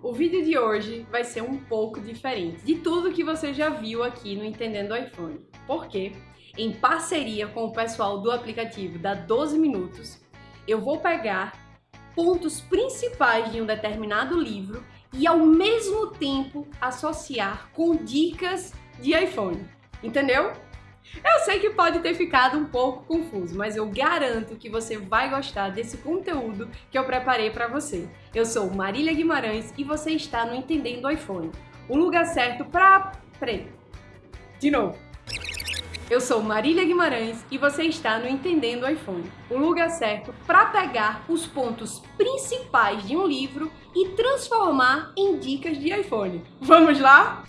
O vídeo de hoje vai ser um pouco diferente de tudo que você já viu aqui no Entendendo iPhone. Porque, em parceria com o pessoal do aplicativo da 12 Minutos, eu vou pegar pontos principais de um determinado livro e ao mesmo tempo associar com dicas de iPhone. Entendeu? Eu sei que pode ter ficado um pouco confuso, mas eu garanto que você vai gostar desse conteúdo que eu preparei para você. Eu sou Marília Guimarães e você está no Entendendo iPhone, o lugar certo para... Peraí, de novo. Eu sou Marília Guimarães e você está no Entendendo iPhone, o lugar certo para pegar os pontos principais de um livro e transformar em dicas de iPhone. Vamos lá?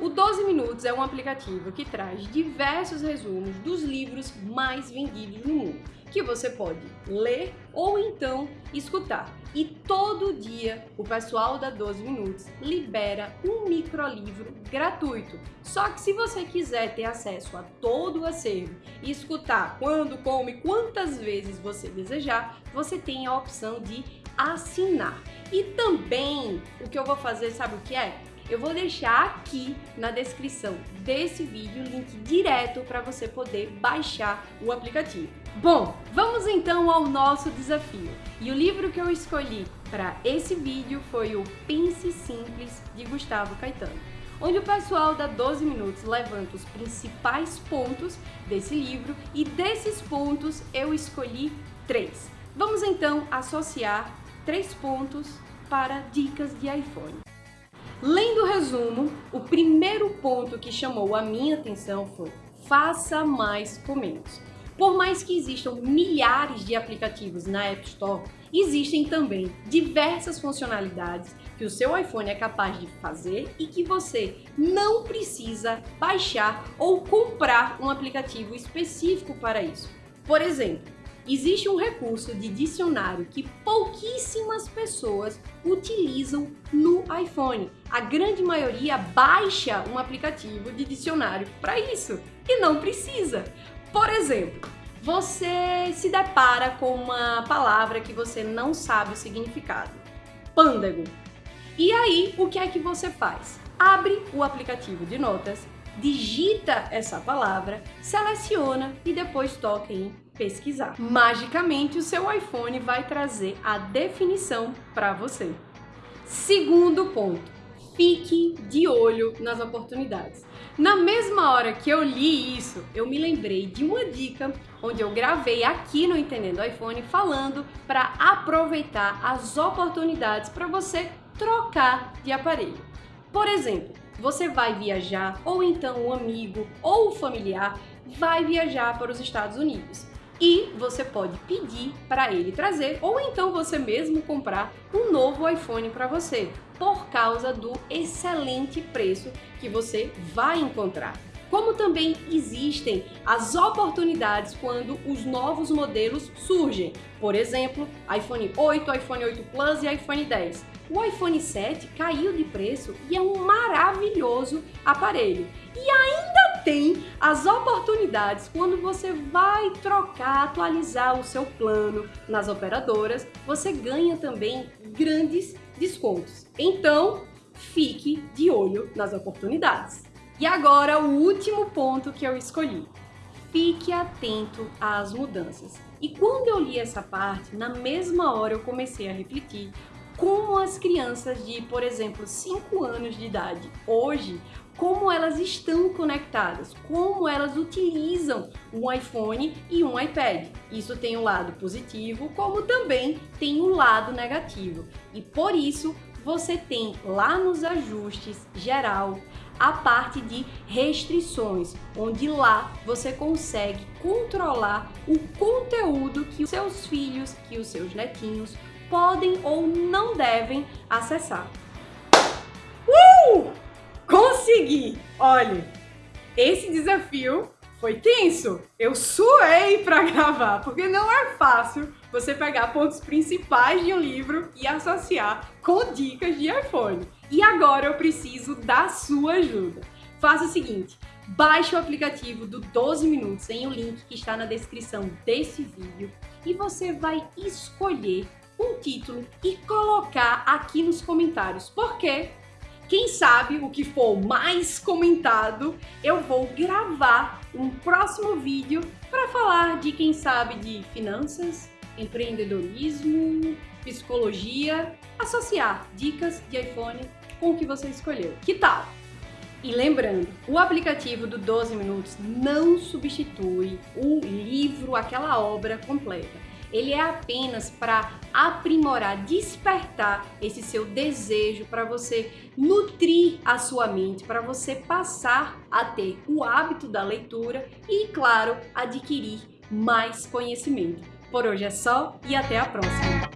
O 12 Minutos é um aplicativo que traz diversos resumos dos livros mais vendidos no mundo, que você pode ler ou então escutar. E todo dia o pessoal da 12 Minutos libera um microlivro gratuito. Só que se você quiser ter acesso a todo o acervo e escutar quando, como e quantas vezes você desejar, você tem a opção de assinar. E também o que eu vou fazer, sabe o que é? Eu vou deixar aqui na descrição desse vídeo o link direto para você poder baixar o aplicativo. Bom, vamos então ao nosso desafio. E o livro que eu escolhi para esse vídeo foi o Pense Simples, de Gustavo Caetano onde o pessoal da 12 Minutos levanta os principais pontos desse livro e desses pontos eu escolhi três. Vamos então associar três pontos para dicas de iPhone. Lendo o resumo, o primeiro ponto que chamou a minha atenção foi faça mais com menos. Por mais que existam milhares de aplicativos na App Store, existem também diversas funcionalidades que o seu iPhone é capaz de fazer e que você não precisa baixar ou comprar um aplicativo específico para isso. Por exemplo, Existe um recurso de dicionário que pouquíssimas pessoas utilizam no iPhone. A grande maioria baixa um aplicativo de dicionário para isso e não precisa. Por exemplo, você se depara com uma palavra que você não sabe o significado. Pândego. E aí, o que é que você faz? Abre o aplicativo de notas, digita essa palavra, seleciona e depois toca em pesquisar. Magicamente, o seu iPhone vai trazer a definição para você. Segundo ponto, fique de olho nas oportunidades. Na mesma hora que eu li isso, eu me lembrei de uma dica onde eu gravei aqui no Entendendo iPhone falando para aproveitar as oportunidades para você trocar de aparelho. Por exemplo, você vai viajar ou então um amigo ou um familiar vai viajar para os Estados Unidos e você pode pedir para ele trazer ou então você mesmo comprar um novo iPhone para você por causa do excelente preço que você vai encontrar. Como também existem as oportunidades quando os novos modelos surgem. Por exemplo, iPhone 8, iPhone 8 Plus e iPhone 10. O iPhone 7 caiu de preço e é um maravilhoso aparelho. E ainda tem as oportunidades quando você vai trocar, atualizar o seu plano nas operadoras, você ganha também grandes descontos. Então, fique de olho nas oportunidades. E agora o último ponto que eu escolhi. Fique atento às mudanças. E quando eu li essa parte, na mesma hora eu comecei a refletir como as crianças de, por exemplo, 5 anos de idade hoje como elas estão conectadas, como elas utilizam um iPhone e um iPad. Isso tem um lado positivo, como também tem um lado negativo. E por isso você tem lá nos ajustes geral a parte de restrições, onde lá você consegue controlar o conteúdo que os seus filhos, que os seus netinhos podem ou não devem acessar. Consegui! Olha, esse desafio foi tenso. Eu suei para gravar, porque não é fácil você pegar pontos principais de um livro e associar com dicas de iPhone. E agora eu preciso da sua ajuda. Faça o seguinte, baixe o aplicativo do 12 Minutos em o link que está na descrição desse vídeo e você vai escolher um título e colocar aqui nos comentários. Por quê? Quem sabe o que for mais comentado, eu vou gravar um próximo vídeo para falar de quem sabe de finanças, empreendedorismo, psicologia, associar dicas de iPhone com o que você escolheu. Que tal? E lembrando, o aplicativo do 12 Minutos não substitui o livro, aquela obra completa ele é apenas para aprimorar, despertar esse seu desejo para você nutrir a sua mente, para você passar a ter o hábito da leitura e, claro, adquirir mais conhecimento. Por hoje é só e até a próxima!